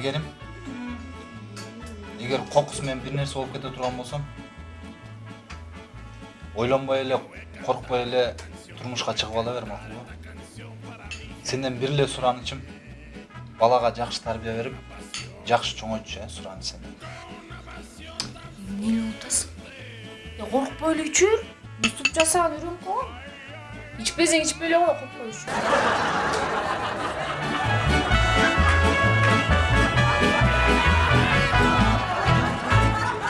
білгенім егер қоқысмен бір нәрсе болып кете тұрған болсам ойланбай эле коркпой эле турмушка чыгып ала бер макулбу сенден бир эле суранычым балага жакшы тарбия берип жакшы чоңойтчу э сураныч сенден эмнени утасың коркпой эле ичүр муступ жасаганды үйрөнүп калган ичпесең ичпей эле кой коркпой ичүр